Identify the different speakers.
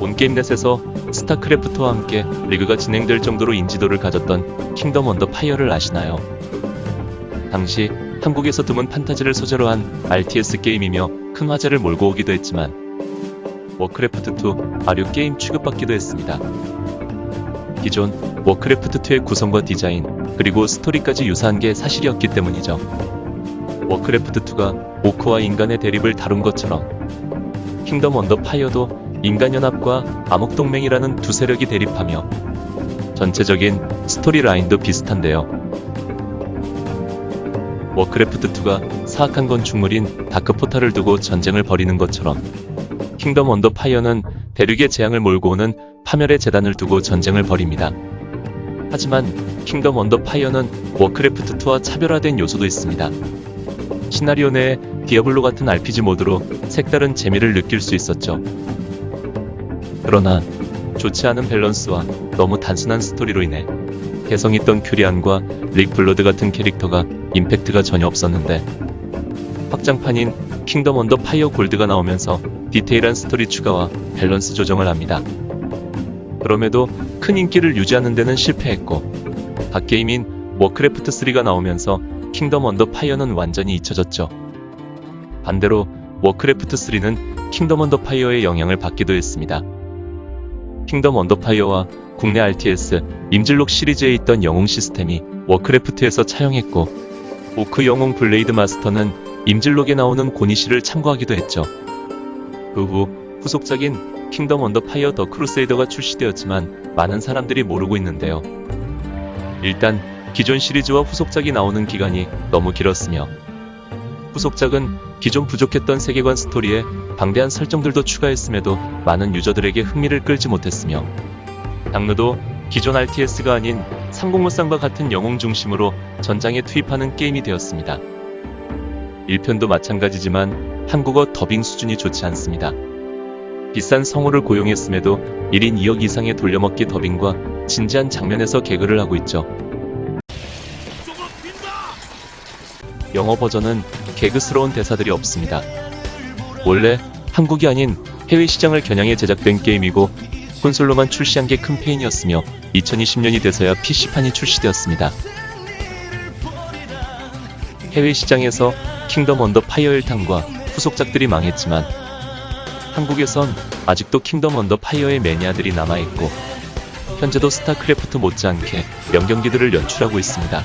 Speaker 1: 온게임넷에서 스타크래프트와 함께 리그가 진행될 정도로 인지도를 가졌던 킹덤 언더 파이어를 아시나요? 당시 한국에서 드문 판타지를 소재로 한 RTS 게임이며 큰 화제를 몰고 오기도 했지만 워크래프트2 아류 게임 취급받기도 했습니다. 기존 워크래프트2의 구성과 디자인 그리고 스토리까지 유사한 게 사실이었기 때문이죠. 워크래프트2가 오크와 인간의 대립을 다룬 것처럼 킹덤 언더 파이어도 인간연합과 암흑동맹이라는 두 세력이 대립하며 전체적인 스토리 라인도 비슷한데요. 워크래프트2가 사악한 건축물인 다크포탈을 두고 전쟁을 벌이는 것처럼 킹덤 언더 파이어는 대륙의 재앙을 몰고 오는 파멸의 제단을 두고 전쟁을 벌입니다. 하지만 킹덤 언더 파이어는 워크래프트2와 차별화된 요소도 있습니다. 시나리오 내에 디아블로 같은 RPG 모드로 색다른 재미를 느낄 수 있었죠. 그러나 좋지 않은 밸런스와 너무 단순한 스토리로 인해 개성 있던 큐리안과 릭 블러드 같은 캐릭터가 임팩트가 전혀 없었는데 확장판인 킹덤 언더 파이어 골드가 나오면서 디테일한 스토리 추가와 밸런스 조정을 합니다. 그럼에도 큰 인기를 유지하는 데는 실패했고 갓게임인 워크래프트 3가 나오면서 킹덤 언더 파이어는 완전히 잊혀졌죠. 반대로 워크래프트 3는 킹덤 언더 파이어의 영향을 받기도 했습니다. 킹덤 언더 파이어와 국내 RTS 임진록 시리즈에 있던 영웅 시스템이 워크래프트에서 차용했고 오크 영웅 블레이드 마스터는 임진록에 나오는 고니시를 참고하기도 했죠. 그 후 후속작인 킹덤 언더 파이어 더 크루세이더가 출시되었지만 많은 사람들이 모르고 있는데요. 일단 기존 시리즈와 후속작이 나오는 기간이 너무 길었으며 후속작은 기존 부족했던 세계관 스토리에 방대한 설정들도 추가했음에도 많은 유저들에게 흥미를 끌지 못했으며 장르도 기존 RTS가 아닌 상공무쌍과 같은 영웅 중심으로 전장에 투입하는 게임이 되었습니다. 1편도 마찬가지지만 한국어 더빙 수준이 좋지 않습니다. 비싼 성우를 고용했음에도 1인 2억 이상의 돌려먹기 더빙과 진지한 장면에서 개그를 하고 있죠. 영어 버전은 개그스러운 대사들이 없습니다. 원래 한국이 아닌 해외 시장을 겨냥해 제작된 게임이고 콘솔로만 출시한 게 큰 패인이었으며 2020년이 돼서야 PC판이 출시되었습니다. 해외 시장에서 킹덤 언더 파이어 1탄과 후속작들이 망했지만 한국에선 아직도 킹덤 언더 파이어의 매니아들이 남아있고 현재도 스타크래프트 못지않게 명경기들을 연출하고 있습니다.